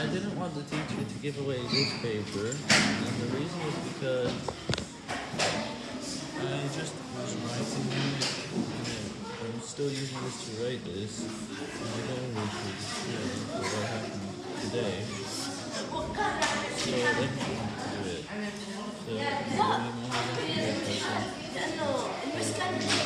I didn't want the teacher to give away this paper, and the reason was because I just was writing it, and I'm still using this to write this, and I don't want to display what happened today, so I didn't want to do it. So,